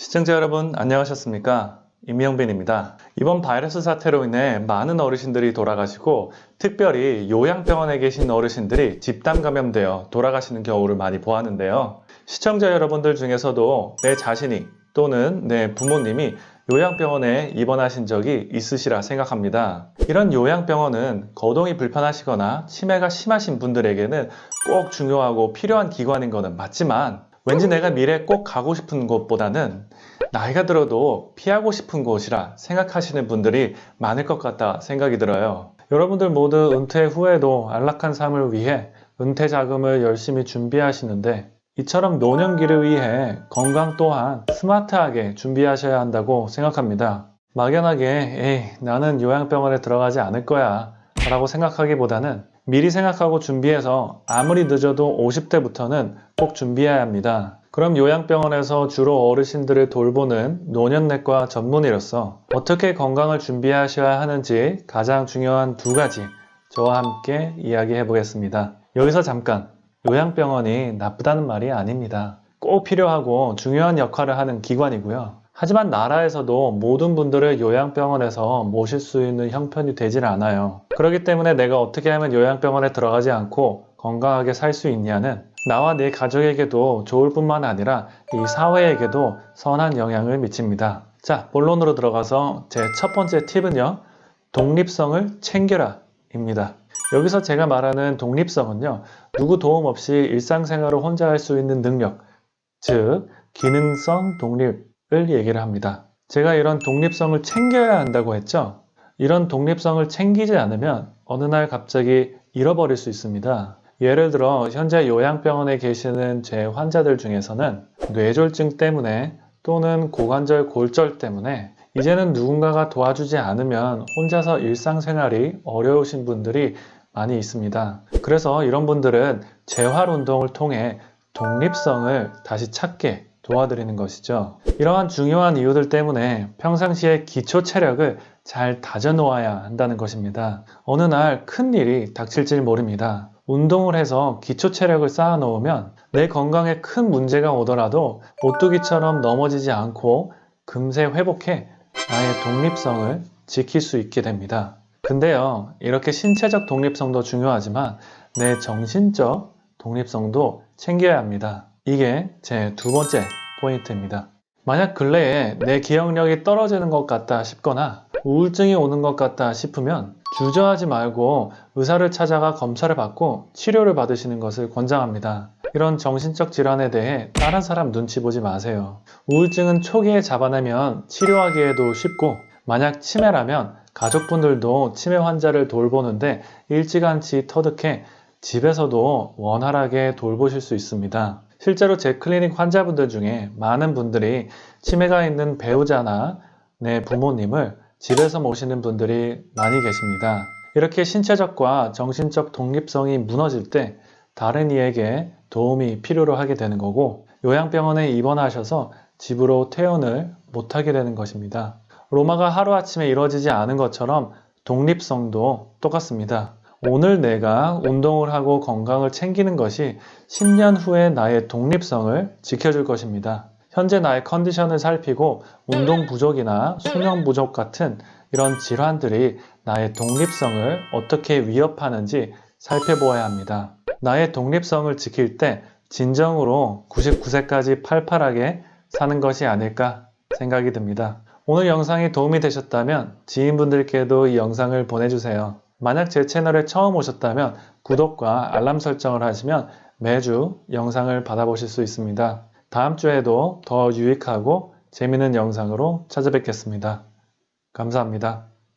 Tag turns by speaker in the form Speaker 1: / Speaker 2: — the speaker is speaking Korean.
Speaker 1: 시청자 여러분 안녕하셨습니까? 임영빈입니다. 이번 바이러스 사태로 인해 많은 어르신들이 돌아가시고 특별히 요양병원에 계신 어르신들이 집단 감염되어 돌아가시는 경우를 많이 보았는데요. 시청자 여러분들 중에서도 내 자신이 또는 내 부모님이 요양병원에 입원하신 적이 있으시라 생각합니다. 이런 요양병원은 거동이 불편하시거나 치매가 심하신 분들에게는 꼭 중요하고 필요한 기관인 것은 맞지만 왠지 내가 미래에 꼭 가고 싶은 곳보다는 나이가 들어도 피하고 싶은 곳이라 생각하시는 분들이 많을 것 같다 생각이 들어요. 여러분들 모두 은퇴 후에도 안락한 삶을 위해 은퇴 자금을 열심히 준비하시는데 이처럼 노년기를 위해 건강 또한 스마트하게 준비하셔야 한다고 생각합니다. 막연하게 에이 나는 요양병원에 들어가지 않을 거야 라고 생각하기보다는 미리 생각하고 준비해서 아무리 늦어도 50대부터는 꼭 준비해야 합니다. 그럼 요양병원에서 주로 어르신들을 돌보는 노년내과 전문의로서 어떻게 건강을 준비하셔야 하는지 가장 중요한 두 가지 저와 함께 이야기해 보겠습니다. 여기서 잠깐 요양병원이 나쁘다는 말이 아닙니다. 꼭 필요하고 중요한 역할을 하는 기관이고요. 하지만 나라에서도 모든 분들을 요양병원에서 모실 수 있는 형편이 되질 않아요. 그렇기 때문에 내가 어떻게 하면 요양병원에 들어가지 않고 건강하게 살 수 있냐는 나와 내 가족에게도 좋을 뿐만 아니라 이 사회에게도 선한 영향을 미칩니다. 자, 본론으로 들어가서 제 첫 번째 팁은요. 독립성을 챙겨라 입니다. 여기서 제가 말하는 독립성은요. 누구 도움 없이 일상생활을 혼자 할 수 있는 능력, 즉 기능성 독립을 얘기를 합니다. 제가 이런 독립성을 챙겨야 한다고 했죠. 이런 독립성을 챙기지 않으면 어느 날 갑자기 잃어버릴 수 있습니다. 예를 들어 현재 요양병원에 계시는 제 환자들 중에서는 뇌졸중 때문에 또는 고관절 골절 때문에 이제는 누군가가 도와주지 않으면 혼자서 일상생활이 어려우신 분들이 많이 있습니다. 그래서 이런 분들은 재활 운동을 통해 독립성을 다시 찾게 도와드리는 것이죠. 이러한 중요한 이유들 때문에 평상시에 기초 체력을 잘 다져 놓아야 한다는 것입니다. 어느 날 큰 일이 닥칠지 모릅니다. 운동을 해서 기초 체력을 쌓아 놓으면 내 건강에 큰 문제가 오더라도 오뚜기처럼 넘어지지 않고 금세 회복해 나의 독립성을 지킬 수 있게 됩니다. 근데요, 이렇게 신체적 독립성도 중요하지만 내 정신적 독립성도 챙겨야 합니다. 이게 제 두 번째 포인트입니다. 만약 근래에 내 기억력이 떨어지는 것 같다 싶거나 우울증이 오는 것 같다 싶으면 주저하지 말고 의사를 찾아가 검사를 받고 치료를 받으시는 것을 권장합니다. 이런 정신적 질환에 대해 다른 사람 눈치 보지 마세요. 우울증은 초기에 잡아내면 치료하기에도 쉽고 만약 치매라면 가족분들도 치매 환자를 돌보는데 일찌감치 터득해 집에서도 원활하게 돌보실 수 있습니다. 실제로 제 클리닉 환자분들 중에 많은 분들이 치매가 있는 배우자나 내 부모님을 집에서 모시는 분들이 많이 계십니다. 이렇게 신체적과 정신적 독립성이 무너질 때 다른 이에게 도움이 필요로 하게 되는 거고 요양병원에 입원하셔서 집으로 퇴원을 못하게 되는 것입니다. 로마가 하루아침에 이루어지지 않은 것처럼 독립성도 똑같습니다. 오늘 내가 운동을 하고 건강을 챙기는 것이 10년 후에 나의 독립성을 지켜줄 것입니다. 현재 나의 컨디션을 살피고 운동 부족이나 수면 부족 같은 이런 질환들이 나의 독립성을 어떻게 위협하는지 살펴보아야 합니다. 나의 독립성을 지킬 때 진정으로 99세까지 팔팔하게 사는 것이 아닐까 생각이 듭니다. 오늘 영상이 도움이 되셨다면 지인분들께도 이 영상을 보내주세요. 만약 제 채널에 처음 오셨다면 구독과 알람 설정을 하시면 매주 영상을 받아보실 수 있습니다. 다음 주에도 더 유익하고 재미있는 영상으로 찾아뵙겠습니다. 감사합니다.